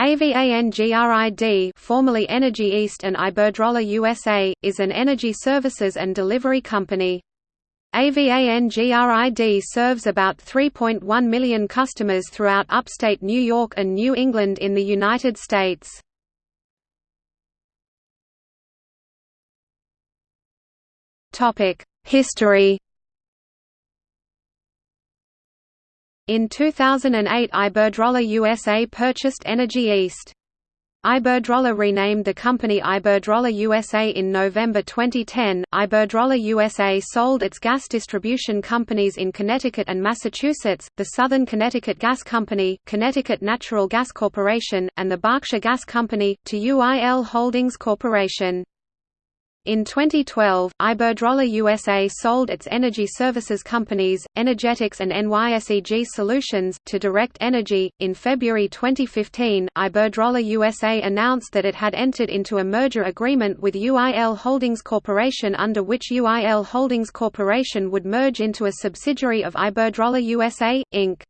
AVANGRID formerly Energy East and Iberdrola USA, is an energy services and delivery company. AVANGRID serves about 3.1 million customers throughout upstate New York and New England in the United States. History In 2008 Iberdrola USA purchased Energy East. Iberdrola renamed the company Iberdrola USA in November 2010. Iberdrola USA sold its gas distribution companies in Connecticut and Massachusetts, the Southern Connecticut Gas Company, Connecticut Natural Gas Corporation, and the Berkshire Gas Company, to UIL Holdings Corporation. In 2012, Iberdrola USA sold its energy services companies, Energetix and NYSEG Solutions, to Direct Energy. In February 2015, Iberdrola USA announced that it had entered into a merger agreement with UIL Holdings Corporation under which UIL Holdings Corporation would merge into a subsidiary of Iberdrola USA, Inc.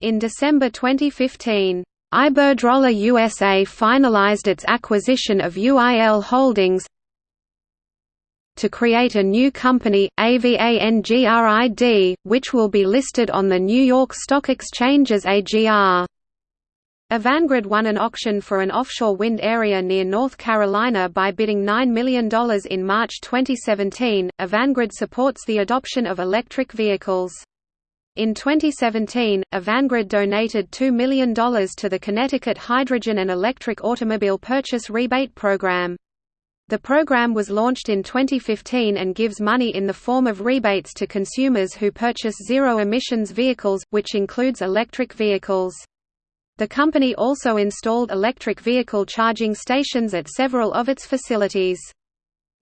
In December 2015, Iberdrola USA finalized its acquisition of UIL Holdings, to create a new company, AVANGRID, which will be listed on the New York Stock Exchange as AGR. Avangrid won an auction for an offshore wind area near North Carolina by bidding $9 million in March 2017. Avangrid supports the adoption of electric vehicles. In 2017, Avangrid donated $2 million to the Connecticut Hydrogen and Electric Automobile Purchase Rebate Program. The program was launched in 2015 and gives money in the form of rebates to consumers who purchase zero-emissions vehicles, which includes electric vehicles. The company also installed electric vehicle charging stations at several of its facilities.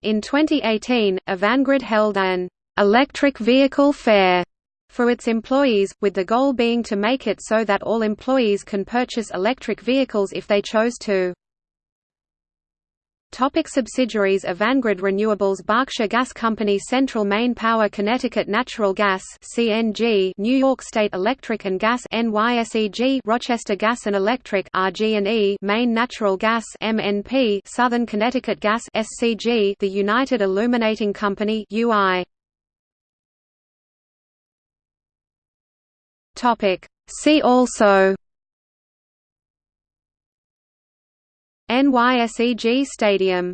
In 2018, Avangrid held an electric vehicle fair for its employees, with the goal being to make it so that all employees can purchase electric vehicles if they chose to. Topic subsidiaries of Avangrid Renewables Berkshire Gas Company Central Maine Power Connecticut Natural Gas CNG New York State Electric and Gas NYSEG Rochester Gas and Electric RG&E Maine Natural Gas MNP Southern Connecticut Gas SCG The United Illuminating Company UI Topic. See also NYSEG Stadium